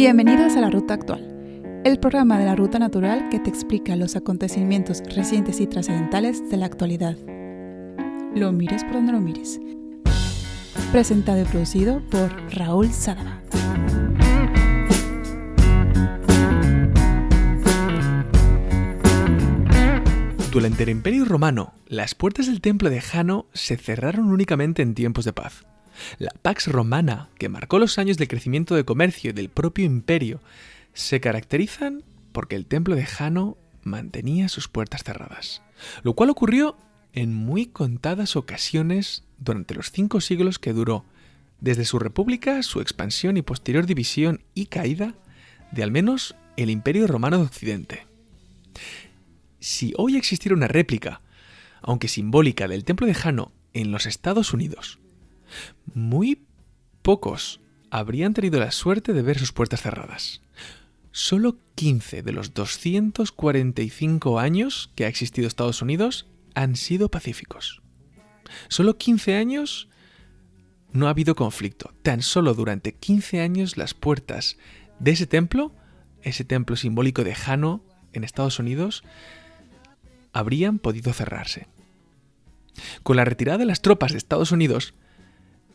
Bienvenidos a la Ruta Actual, el programa de la Ruta Natural que te explica los acontecimientos recientes y trascendentales de la actualidad. Lo mires por donde lo mires. Presentado y producido por Raúl Sadaba. Durante el Imperio Romano, las puertas del templo de Jano se cerraron únicamente en tiempos de paz. La Pax Romana, que marcó los años de crecimiento de comercio del propio imperio, se caracterizan porque el templo de Jano mantenía sus puertas cerradas, lo cual ocurrió en muy contadas ocasiones durante los cinco siglos que duró, desde su república, su expansión y posterior división y caída de al menos el Imperio Romano de Occidente. Si hoy existiera una réplica, aunque simbólica, del templo de Jano en los Estados Unidos, muy pocos habrían tenido la suerte de ver sus puertas cerradas. Solo 15 de los 245 años que ha existido Estados Unidos han sido pacíficos. Solo 15 años no ha habido conflicto. Tan solo durante 15 años las puertas de ese templo, ese templo simbólico de Jano en Estados Unidos, habrían podido cerrarse. Con la retirada de las tropas de Estados Unidos,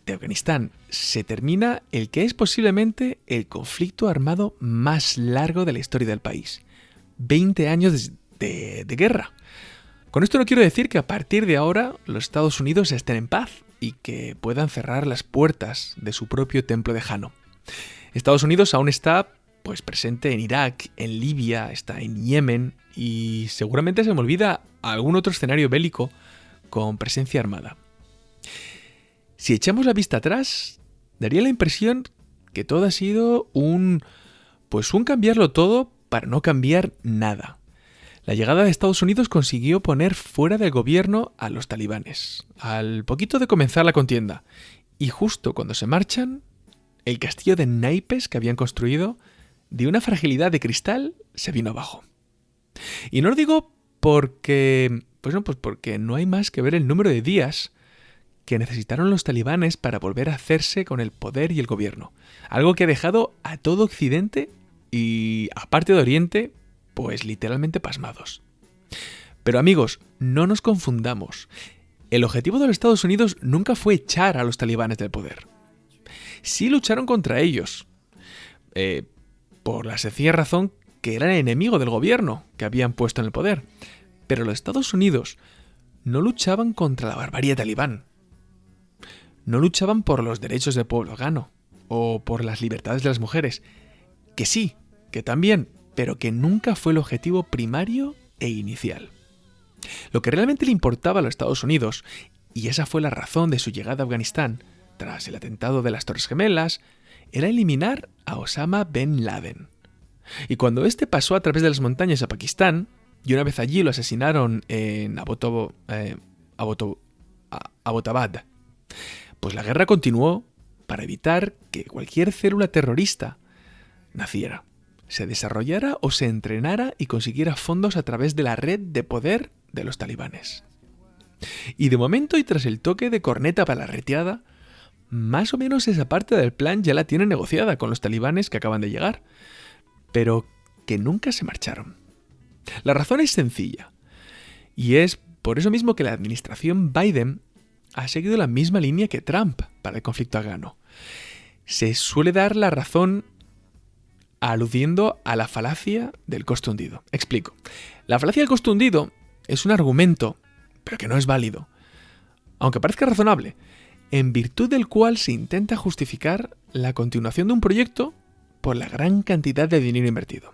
de Afganistán se termina el que es posiblemente el conflicto armado más largo de la historia del país. 20 años de, guerra. Con esto no quiero decir que a partir de ahora los Estados Unidos estén en paz y que puedan cerrar las puertas de su propio templo de Jano. Estados Unidos aún está pues presente en Irak, en Libia, está en Yemen y seguramente se me olvida algún otro escenario bélico con presencia armada. Si echamos la vista atrás, daría la impresión que todo ha sido un... pues un cambiarlo todo para no cambiar nada. La llegada de Estados Unidos consiguió poner fuera del gobierno a los talibanes, al poquito de comenzar la contienda, y justo cuando se marchan, el castillo de naipes que habían construido, de una fragilidad de cristal, se vino abajo. Y no lo digo porque... pues no, pues porque no hay más que ver el número de días que necesitaron los talibanes para volver a hacerse con el poder y el gobierno. Algo que ha dejado a todo Occidente y aparte de Oriente, pues literalmente pasmados. Pero amigos, no nos confundamos. El objetivo de los Estados Unidos nunca fue echar a los talibanes del poder. Sí lucharon contra ellos, eh, por la sencilla razón que eran enemigo del gobierno que habían puesto en el poder. Pero los Estados Unidos no luchaban contra la barbarie talibán, no luchaban por los derechos del pueblo afgano o por las libertades de las mujeres, que sí, que también, pero que nunca fue el objetivo primario e inicial. Lo que realmente le importaba a los Estados Unidos, y esa fue la razón de su llegada a Afganistán, tras el atentado de las Torres Gemelas, era eliminar a Osama Ben Laden. Y cuando este pasó a través de las montañas a Pakistán, y una vez allí lo asesinaron en Abotobo, eh, Abotabad, pues la guerra continuó para evitar que cualquier célula terrorista naciera, se desarrollara o se entrenara y consiguiera fondos a través de la red de poder de los talibanes. Y de momento y tras el toque de corneta para la retirada, más o menos esa parte del plan ya la tiene negociada con los talibanes que acaban de llegar, pero que nunca se marcharon. La razón es sencilla, y es por eso mismo que la administración Biden ha seguido la misma línea que Trump para el conflicto afgano. Se suele dar la razón aludiendo a la falacia del costo hundido. Explico. La falacia del costo hundido es un argumento, pero que no es válido, aunque parezca razonable, en virtud del cual se intenta justificar la continuación de un proyecto por la gran cantidad de dinero invertido.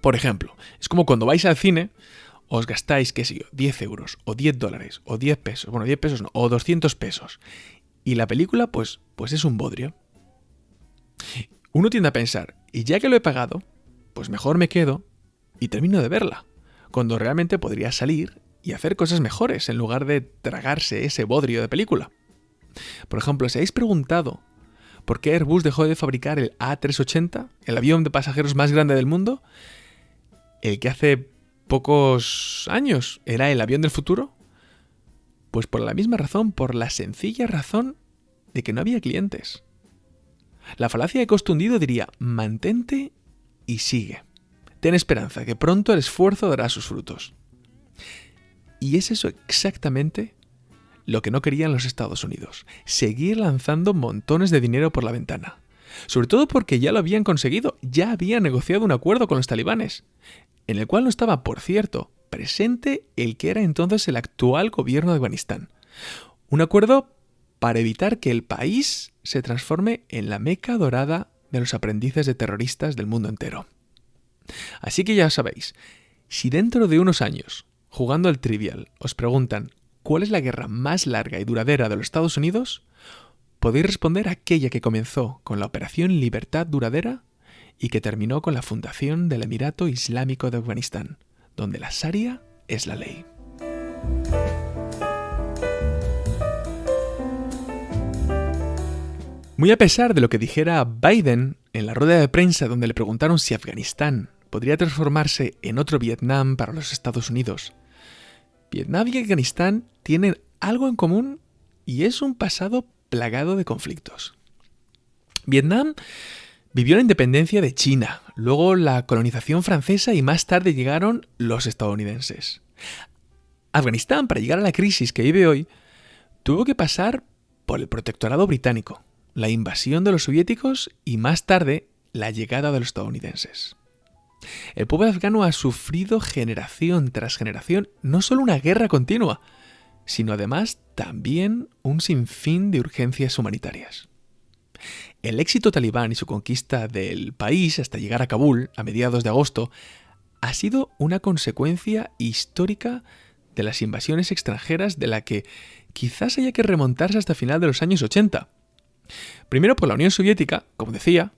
Por ejemplo, es como cuando vais al cine os gastáis, qué sé yo, 10 euros, o 10 dólares, o 10 pesos, bueno, 10 pesos no, o 200 pesos, y la película, pues, pues es un bodrio. Uno tiende a pensar, y ya que lo he pagado, pues mejor me quedo y termino de verla, cuando realmente podría salir y hacer cosas mejores en lugar de tragarse ese bodrio de película. Por ejemplo, si habéis preguntado por qué Airbus dejó de fabricar el A380, el avión de pasajeros más grande del mundo, el que hace pocos años era el avión del futuro? Pues por la misma razón, por la sencilla razón de que no había clientes. La falacia de costo hundido diría, mantente y sigue. Ten esperanza, que pronto el esfuerzo dará sus frutos. Y es eso exactamente lo que no querían los Estados Unidos, seguir lanzando montones de dinero por la ventana. Sobre todo porque ya lo habían conseguido, ya habían negociado un acuerdo con los talibanes, en el cual no estaba, por cierto, presente el que era entonces el actual gobierno de Afganistán. Un acuerdo para evitar que el país se transforme en la meca dorada de los aprendices de terroristas del mundo entero. Así que ya sabéis, si dentro de unos años, jugando al trivial, os preguntan ¿cuál es la guerra más larga y duradera de los Estados Unidos? Podéis responder aquella que comenzó con la Operación Libertad Duradera y que terminó con la fundación del Emirato Islámico de Afganistán, donde la Sharia es la ley. Muy a pesar de lo que dijera Biden en la rueda de prensa donde le preguntaron si Afganistán podría transformarse en otro Vietnam para los Estados Unidos, Vietnam y Afganistán tienen algo en común y es un pasado plagado de conflictos. Vietnam vivió la independencia de China, luego la colonización francesa y más tarde llegaron los estadounidenses. Afganistán, para llegar a la crisis que vive hoy, tuvo que pasar por el protectorado británico, la invasión de los soviéticos y más tarde la llegada de los estadounidenses. El pueblo afgano ha sufrido generación tras generación no solo una guerra continua, sino además también un sinfín de urgencias humanitarias. El éxito talibán y su conquista del país hasta llegar a Kabul a mediados de agosto ha sido una consecuencia histórica de las invasiones extranjeras de la que quizás haya que remontarse hasta final de los años 80. Primero por la Unión Soviética, como decía,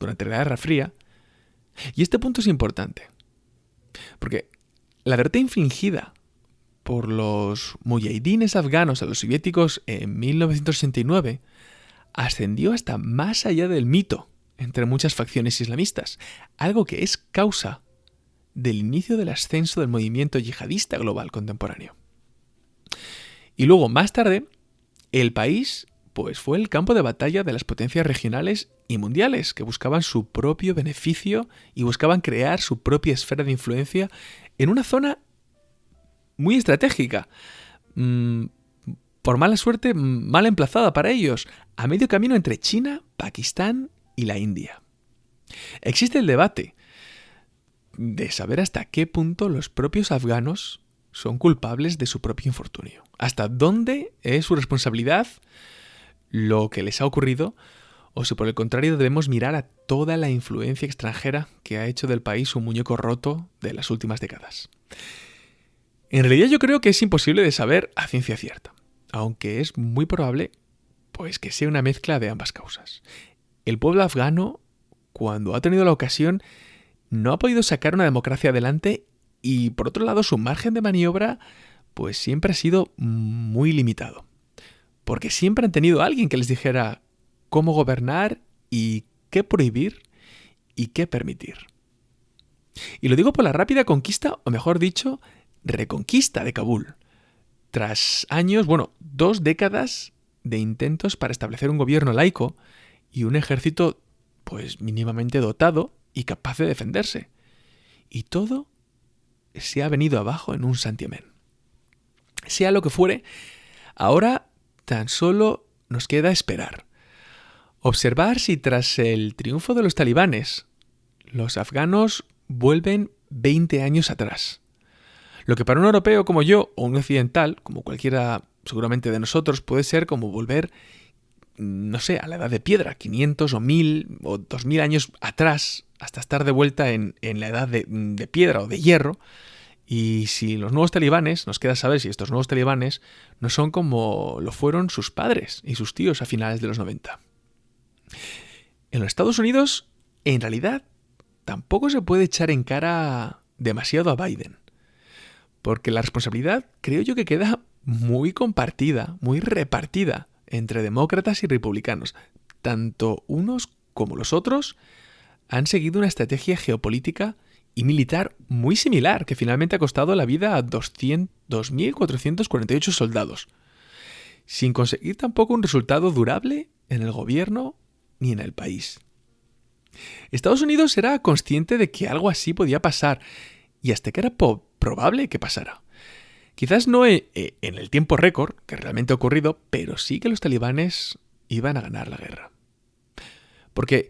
durante la Guerra Fría, y este punto es importante, porque la derrota infligida por los mujahidines afganos a los soviéticos en 1969 ascendió hasta más allá del mito entre muchas facciones islamistas, algo que es causa del inicio del ascenso del movimiento yihadista global contemporáneo. Y luego, más tarde, el país pues fue el campo de batalla de las potencias regionales y mundiales que buscaban su propio beneficio y buscaban crear su propia esfera de influencia en una zona muy estratégica. Mm, por mala suerte, mal emplazada para ellos, a medio camino entre China, Pakistán y la India. Existe el debate de saber hasta qué punto los propios afganos son culpables de su propio infortunio. Hasta dónde es su responsabilidad lo que les ha ocurrido, o si por el contrario debemos mirar a toda la influencia extranjera que ha hecho del país un muñeco roto de las últimas décadas. En realidad yo creo que es imposible de saber a ciencia cierta, aunque es muy probable pues que sea una mezcla de ambas causas. El pueblo afgano, cuando ha tenido la ocasión, no ha podido sacar una democracia adelante y por otro lado su margen de maniobra pues siempre ha sido muy limitado porque siempre han tenido a alguien que les dijera cómo gobernar y qué prohibir y qué permitir. Y lo digo por la rápida conquista, o mejor dicho, reconquista de Kabul. Tras años, bueno, dos décadas de intentos para establecer un gobierno laico y un ejército, pues mínimamente dotado y capaz de defenderse. Y todo se ha venido abajo en un santiamén. Sea lo que fuere, ahora Tan solo nos queda esperar. Observar si tras el triunfo de los talibanes, los afganos vuelven 20 años atrás. Lo que para un europeo como yo o un occidental, como cualquiera seguramente de nosotros, puede ser como volver, no sé, a la edad de piedra, 500 o 1000 o 2000 años atrás, hasta estar de vuelta en, la edad de, de piedra o de hierro, y si los nuevos talibanes, nos queda saber si estos nuevos talibanes no son como lo fueron sus padres y sus tíos a finales de los 90. En los Estados Unidos, en realidad, tampoco se puede echar en cara demasiado a Biden. Porque la responsabilidad creo yo que queda muy compartida, muy repartida entre demócratas y republicanos. Tanto unos como los otros han seguido una estrategia geopolítica y militar muy similar, que finalmente ha costado la vida a 2.448 soldados, sin conseguir tampoco un resultado durable en el gobierno ni en el país. Estados Unidos era consciente de que algo así podía pasar y hasta que era probable que pasara. Quizás no e, e, en el tiempo récord que realmente ha ocurrido, pero sí que los talibanes iban a ganar la guerra. Porque,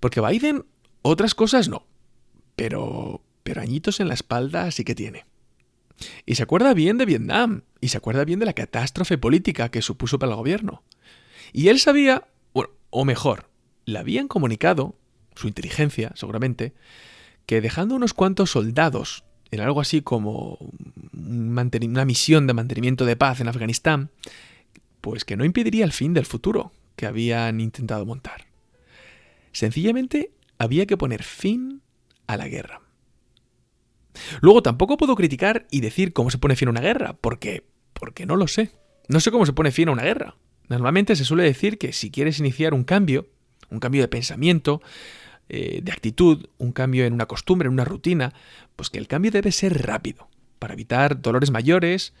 porque Biden otras cosas no, pero, pero añitos en la espalda sí que tiene. Y se acuerda bien de Vietnam, y se acuerda bien de la catástrofe política que supuso para el gobierno. Y él sabía, o mejor, le habían comunicado, su inteligencia seguramente, que dejando unos cuantos soldados algo así como una misión de mantenimiento de paz en Afganistán, pues que no impediría el fin del futuro que habían intentado montar. Sencillamente había que poner fin a la guerra. Luego tampoco puedo criticar y decir cómo se pone fin a una guerra, porque porque no lo sé. No sé cómo se pone fin a una guerra. Normalmente se suele decir que si quieres iniciar un cambio, un cambio de pensamiento, eh, de actitud, un cambio en una costumbre, en una rutina, pues que el cambio debe ser rápido, para evitar dolores mayores.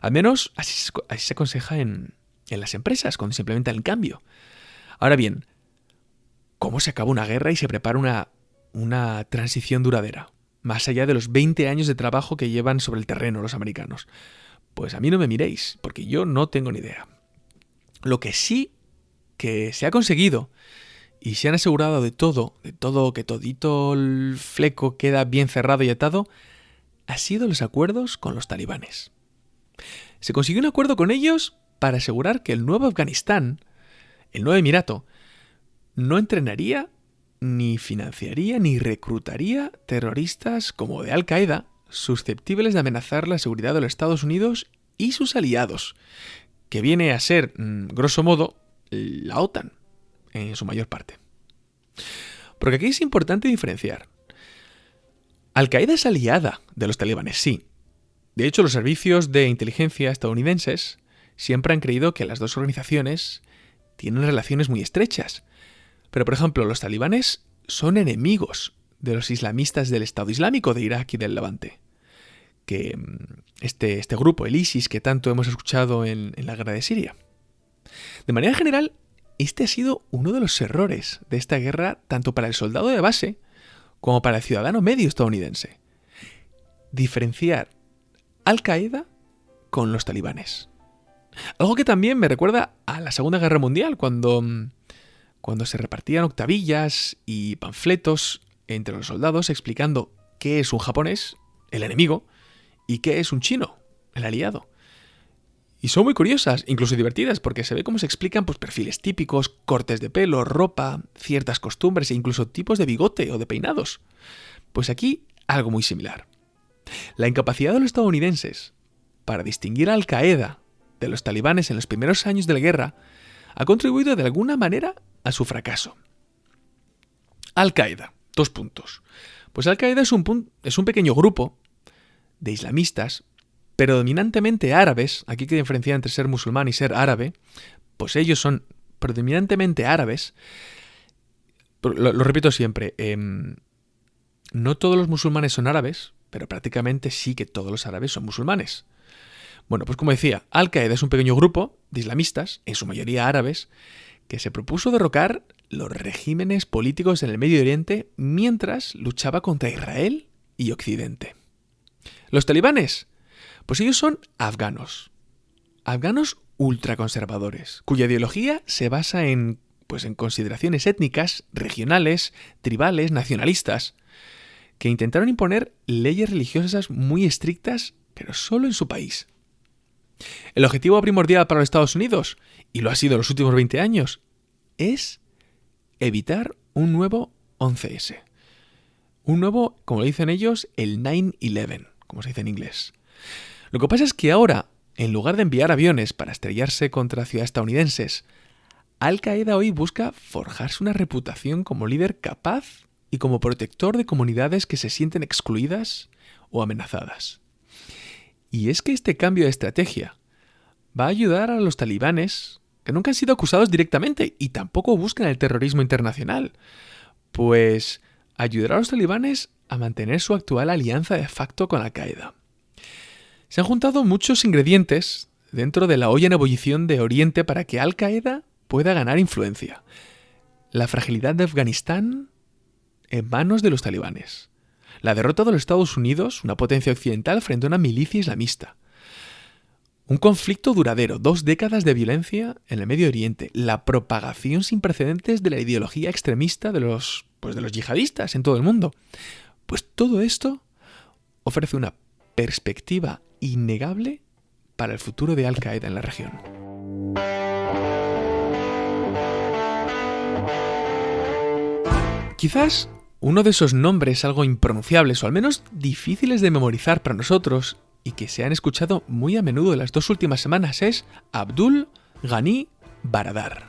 Al menos así, se aconseja en, en las empresas, cuando se implementa el cambio. Ahora bien, ¿cómo se acaba una guerra y se prepara una, una transición duradera? Más allá de los 20 años de trabajo que llevan sobre el terreno los americanos. Pues a mí no me miréis, porque yo no tengo ni idea. Lo que sí que se ha conseguido y se han asegurado de todo, de todo, que todito el fleco queda bien cerrado y atado, ha sido los acuerdos con los talibanes. Se consiguió un acuerdo con ellos para asegurar que el nuevo Afganistán, el nuevo Emirato, no entrenaría, ni financiaría, ni reclutaría terroristas como de Al-Qaeda susceptibles de amenazar la seguridad de los Estados Unidos y sus aliados, que viene a ser, mm, grosso modo, la OTAN en su mayor parte. Porque aquí es importante diferenciar. Al-Qaeda es aliada de los talibanes, sí. De hecho, los servicios de inteligencia estadounidenses siempre han creído que las dos organizaciones tienen relaciones muy estrechas. Pero, por ejemplo, los talibanes son enemigos de los islamistas del Estado Islámico de Irak y del Levante. Que mm, este, este grupo, el ISIS, que tanto hemos escuchado en la guerra de Siria. De manera general, este ha sido uno de los errores de esta guerra tanto para el soldado de base como para el ciudadano medio estadounidense. Diferenciar Al Qaeda con los talibanes. Algo que también me recuerda a la Segunda Guerra Mundial, cuando, cuando se repartían octavillas y panfletos entre los soldados explicando qué es un japonés, el enemigo, y qué es un chino, el aliado. Y son muy curiosas, incluso divertidas, porque se ve cómo se explican pues, perfiles típicos, cortes de pelo, ropa, ciertas costumbres e incluso tipos de bigote o de peinados. Pues aquí algo muy similar. La incapacidad de los estadounidenses para distinguir a Al Qaeda de los talibanes en los primeros años de la guerra ha contribuido de alguna manera a su fracaso. Al Qaeda, dos puntos. Pues Al Qaeda es un, es un pequeño grupo de islamistas predominantemente árabes, aquí que diferenciar entre ser musulmán y ser árabe, pues ellos son predominantemente árabes. Lo, repito siempre, em, no todos los musulmanes son árabes, pero prácticamente sí que todos los árabes son musulmanes. Bueno, pues como decía, Al-Qaeda es un pequeño grupo de islamistas, en su mayoría árabes, que se propuso derrocar los regímenes políticos en el Medio Oriente mientras luchaba contra Israel y Occidente. Los talibanes pues ellos son afganos. Afganos ultraconservadores, cuya ideología se basa en pues en consideraciones étnicas, regionales, tribales, nacionalistas, que intentaron imponer leyes religiosas muy estrictas, pero solo en su país. El objetivo primordial para los Estados Unidos, y lo ha sido los últimos 20 años, es evitar un nuevo 11S. Un nuevo, como dicen ellos, el 9-11, como se dice en inglés. Lo que pasa es que ahora, en lugar de enviar aviones para estrellarse contra ciudades estadounidenses, Al Qaeda hoy busca forjarse una reputación como líder capaz y como protector de comunidades que se sienten excluidas o amenazadas. Y es que este cambio de estrategia va a ayudar a los talibanes, que nunca han sido acusados directamente y tampoco buscan el terrorismo internacional, pues ayudará a los talibanes a mantener su actual alianza de facto con Al Qaeda. Se han juntado muchos ingredientes dentro de la olla en ebullición de Oriente para que Al Qaeda pueda ganar influencia. la fragilidad de Afganistán en manos de los talibanes, la derrota de los Estados Unidos, una potencia occidental, frente a una milicia islamista, un conflicto duradero, dos décadas de violencia en el Medio Oriente, la propagación sin precedentes de la ideología extremista de los, pues de los yihadistas en todo el mundo. Pues todo esto ofrece una perspectiva innegable para el futuro de Al Qaeda en la región. Quizás uno de esos nombres algo impronunciables o al menos difíciles de memorizar para nosotros y que se han escuchado muy a menudo en las dos últimas semanas es Abdul Ghani Baradar.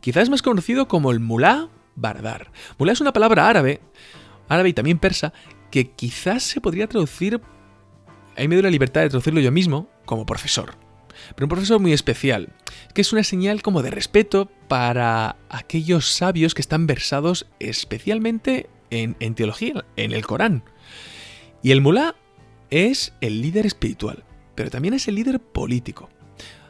Quizás más conocido como el Mullah Baradar. Mullah es una palabra árabe, árabe y también persa, que quizás se podría traducir, ahí me doy la libertad de traducirlo yo mismo, como profesor. Pero un profesor muy especial, que es una señal como de respeto para aquellos sabios que están versados especialmente en, en teología, en el Corán. Y el mulá es el líder espiritual, pero también es el líder político.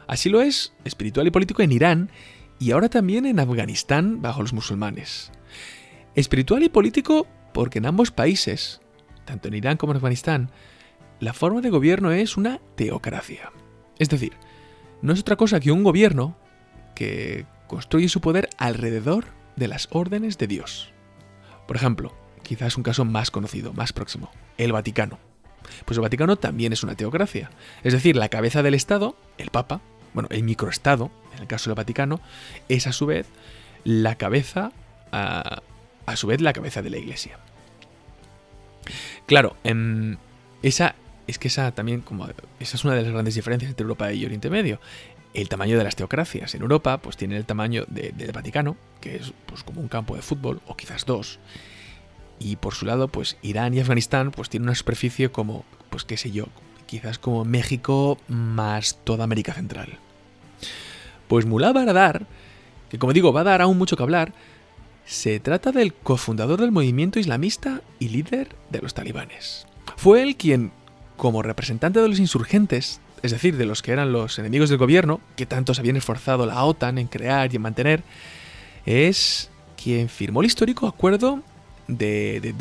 Así lo es espiritual y político en Irán y ahora también en Afganistán bajo los musulmanes. Espiritual y político porque en ambos países, tanto en Irán como en Afganistán, la forma de gobierno es una teocracia. Es decir, no es otra cosa que un gobierno que construye su poder alrededor de las órdenes de Dios. Por ejemplo, quizás un caso más conocido, más próximo, el Vaticano. Pues el Vaticano también es una teocracia. Es decir, la cabeza del Estado, el Papa, bueno, el microestado, en el caso del Vaticano, es a su vez la cabeza, a, su vez la cabeza de la Iglesia. Claro, en esa es que esa también, como esa es una de las grandes diferencias entre Europa y Oriente Medio. El tamaño de las teocracias. En Europa, pues tiene el tamaño del Vaticano, que es pues como un campo de fútbol, o quizás dos. Y por su lado, pues Irán y Afganistán, pues tienen una superficie como, pues qué sé yo, quizás como México más toda América Central. Pues Mullah Baradar, que como digo, va a dar aún mucho que hablar, se trata del cofundador del movimiento islamista y líder de los talibanes. Fue él quien, como representante de los insurgentes, es decir, de los que eran los enemigos del gobierno, que tanto se habían esforzado la OTAN en crear y en mantener, es quien firmó el histórico acuerdo de, de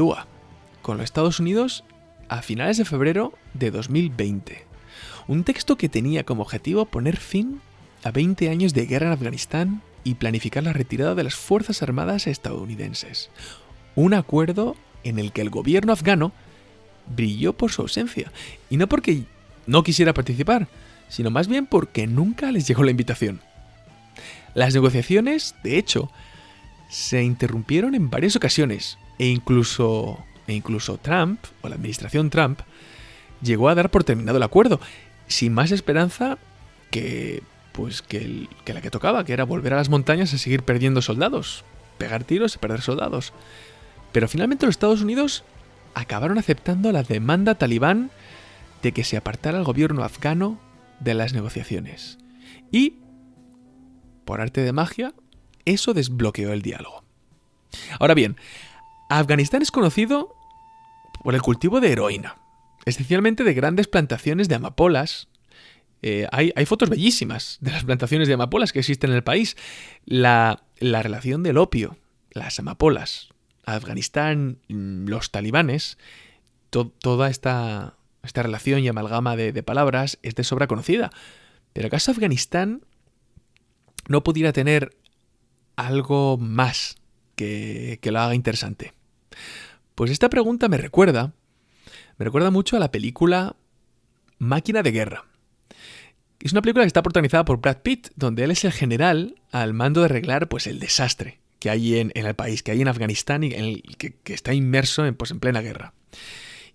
con los Estados Unidos a finales de febrero de 2020. Un texto que tenía como objetivo poner fin a 20 años de guerra en Afganistán y planificar la retirada de las Fuerzas Armadas estadounidenses. Un acuerdo en el que el gobierno afgano brilló por su ausencia. Y no porque no quisiera participar, sino más bien porque nunca les llegó la invitación. Las negociaciones, de hecho, se interrumpieron en varias ocasiones e incluso, e incluso Trump, o la administración Trump, llegó a dar por terminado el acuerdo, sin más esperanza que, pues, que, que la que tocaba, que era volver a las montañas a seguir perdiendo soldados, pegar tiros y perder soldados. Pero finalmente los Estados Unidos acabaron aceptando la demanda talibán de que se apartara el gobierno afgano de las negociaciones. Y, por arte de magia, eso desbloqueó el diálogo. Ahora bien, Afganistán es conocido por el cultivo de heroína, especialmente de grandes plantaciones de amapolas. Eh, hay, fotos bellísimas de las plantaciones de amapolas que existen en el país. La, relación del opio, las amapolas, Afganistán, los talibanes, toda esta, esta, relación y amalgama de, palabras es de sobra conocida. Pero ¿acaso Afganistán no pudiera tener algo más que, que lo haga interesante? Pues esta pregunta me recuerda, me recuerda mucho a la película Máquina de Guerra. Es una película que está protagonizada por Brad Pitt, donde él es el general al mando de arreglar pues, el desastre que hay en, el país, que hay en Afganistán y que, está inmerso en, pues, en plena guerra.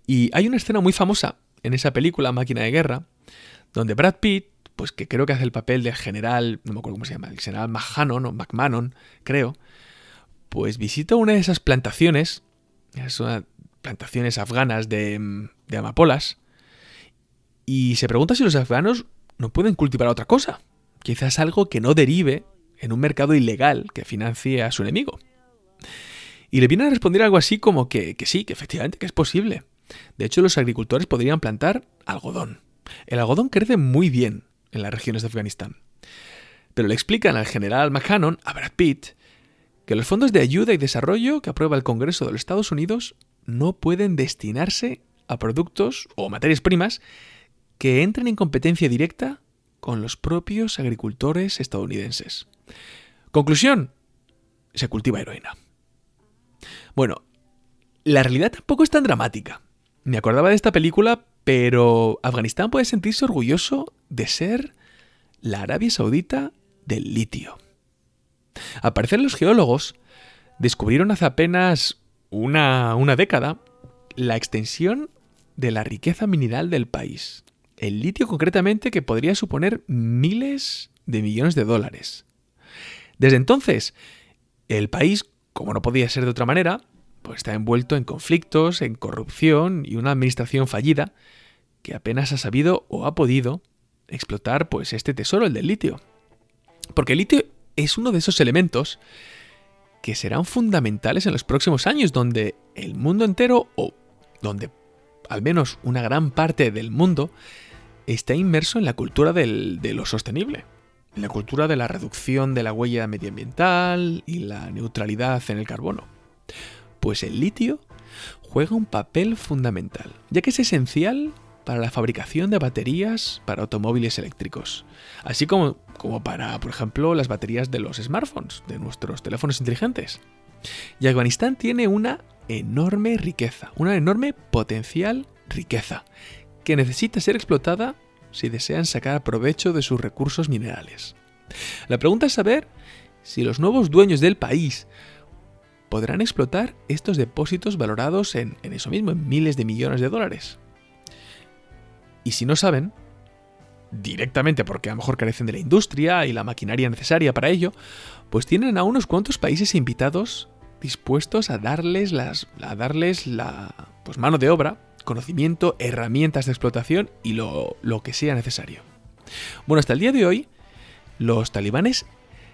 Y hay una escena muy famosa en esa película, Máquina de Guerra, donde Brad Pitt, pues que creo que hace el papel del general, no me acuerdo cómo se llama, el general Mahanon o McMahon, creo, pues visita una de esas plantaciones, plantaciones afganas de, de amapolas, y se pregunta si los afganos no pueden cultivar otra cosa, quizás algo que no derive en un mercado ilegal que financie a su enemigo. Y le viene a responder algo así como que, que sí, que efectivamente que es posible. De hecho, los agricultores podrían plantar algodón. El algodón crece muy bien en las regiones de Afganistán. Pero le explican al general McCannon, a Brad Pitt, que los fondos de ayuda y desarrollo que aprueba el Congreso de los Estados Unidos no pueden destinarse a productos o materias primas que entren en competencia directa con los propios agricultores estadounidenses. Conclusión, se cultiva heroína. Bueno, la realidad tampoco es tan dramática. Me acordaba de esta película, pero Afganistán puede sentirse orgulloso de ser la Arabia Saudita del litio. Al parecer los geólogos descubrieron hace apenas una, una década la extensión de la riqueza mineral del país. El litio concretamente que podría suponer miles de millones de dólares. Desde entonces, el país, como no podía ser de otra manera, pues está envuelto en conflictos, en corrupción y una administración fallida que apenas ha sabido o ha podido explotar pues este tesoro, el del litio. Porque el litio es uno de esos elementos que serán fundamentales en los próximos años, donde el mundo entero, o donde al menos una gran parte del mundo, está inmerso en la cultura de lo sostenible, en la cultura de la reducción de la huella medioambiental y la neutralidad en el carbono. Pues el litio juega un papel fundamental, ya que es esencial para la fabricación de baterías para automóviles eléctricos, así como, como para, por ejemplo, las baterías de los smartphones, de nuestros teléfonos inteligentes. Y Afganistán tiene una enorme riqueza, una enorme potencial riqueza, que necesita ser explotada si desean sacar provecho de sus recursos minerales. La pregunta es saber si los nuevos dueños del país podrán explotar estos depósitos valorados en, en eso mismo, en miles de millones de dólares. Y si no saben, directamente porque a lo mejor carecen de la industria y la maquinaria necesaria para ello, pues tienen a unos cuantos países invitados dispuestos a darles, las, a darles la pues, mano de obra, conocimiento, herramientas de explotación y lo, lo que sea necesario. Bueno, hasta el día de hoy, los talibanes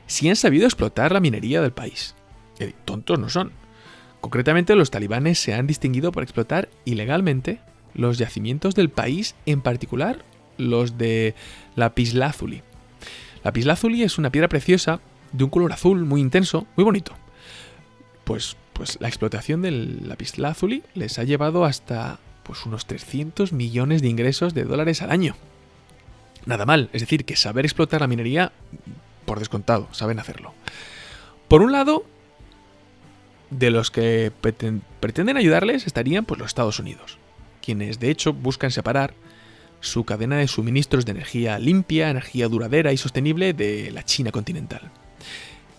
sí han sabido explotar la minería del país. Tontos no son. Concretamente, los talibanes se han distinguido por explotar ilegalmente los yacimientos del país, en particular los de lapislázuli. Lapislázuli es una piedra preciosa de un color azul muy intenso, muy bonito. Pues, pues la explotación del lapislázuli les ha llevado hasta pues unos 300 millones de ingresos de dólares al año. Nada mal, es decir, que saber explotar la minería, por descontado, saben hacerlo. Por un lado, de los que pretenden ayudarles estarían pues, los Estados Unidos, quienes de hecho buscan separar su cadena de suministros de energía limpia, energía duradera y sostenible de la China continental.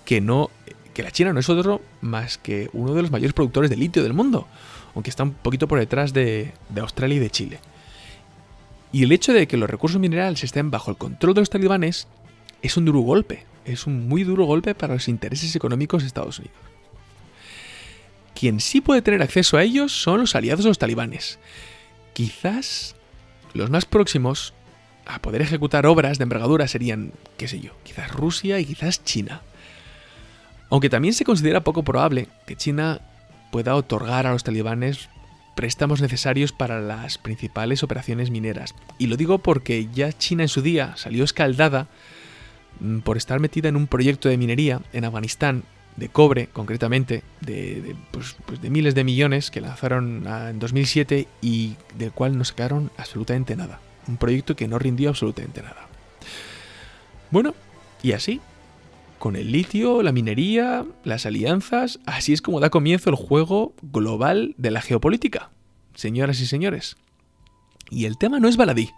Que no que la China no es otro más que uno de los mayores productores de litio del mundo, aunque está un poquito por detrás de, Australia y de Chile. Y el hecho de que los recursos minerales estén bajo el control de los talibanes es un duro golpe, es un muy duro golpe para los intereses económicos de Estados Unidos. Quien sí puede tener acceso a ellos son los aliados de los talibanes. Quizás los más próximos a poder ejecutar obras de envergadura serían, qué sé yo, quizás Rusia y quizás China. Aunque también se considera poco probable que China pueda otorgar a los talibanes préstamos necesarios para las principales operaciones mineras. Y lo digo porque ya China en su día salió escaldada mm, por estar metida en un proyecto de minería en Afganistán, de cobre concretamente, de, pues, pues de miles de millones que lanzaron en 2007 y del cual no sacaron absolutamente nada. Un proyecto que no rindió absolutamente nada. Bueno, y así, con el litio, la minería, las alianzas, así es como da comienzo el juego global de la geopolítica, señoras y señores. Y el tema no es baladí.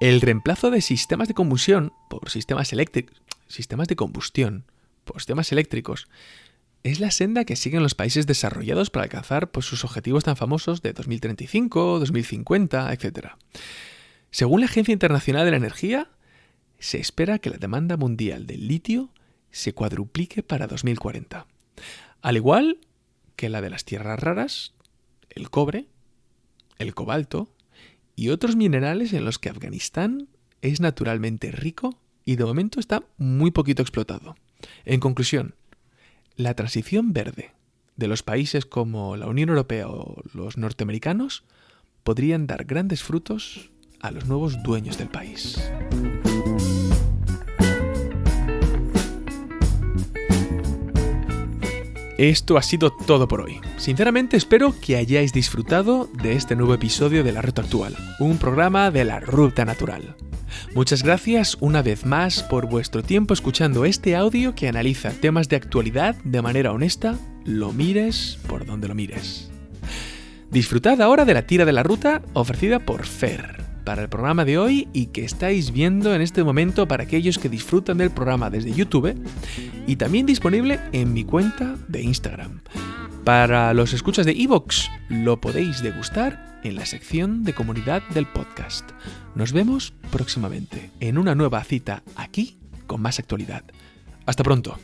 El reemplazo de sistemas de combustión por sistemas eléctricos, sistemas de combustión por sistemas eléctricos, es la senda que siguen los países desarrollados para alcanzar pues, sus objetivos tan famosos de 2035, 2050, etc. Según la Agencia Internacional de la Energía, se espera que la demanda mundial del litio se cuadruplique para 2040. Al igual que la de las tierras raras, el cobre, el cobalto y otros minerales en los que Afganistán es naturalmente rico y de momento está muy poquito explotado. En conclusión, la transición verde de los países como la Unión Europea o los norteamericanos podrían dar grandes frutos a los nuevos dueños del país. Esto ha sido todo por hoy. Sinceramente espero que hayáis disfrutado de este nuevo episodio de La Ruta Actual, un programa de la Ruta Natural. Muchas gracias una vez más por vuestro tiempo escuchando este audio que analiza temas de actualidad de manera honesta, lo mires por donde lo mires. Disfrutad ahora de la tira de la ruta ofrecida por Fer para el programa de hoy y que estáis viendo en este momento para aquellos que disfrutan del programa desde YouTube y también disponible en mi cuenta de Instagram. Para los escuchas de Evox lo podéis degustar en la sección de comunidad del podcast. Nos vemos próximamente en una nueva cita aquí con más actualidad. Hasta pronto.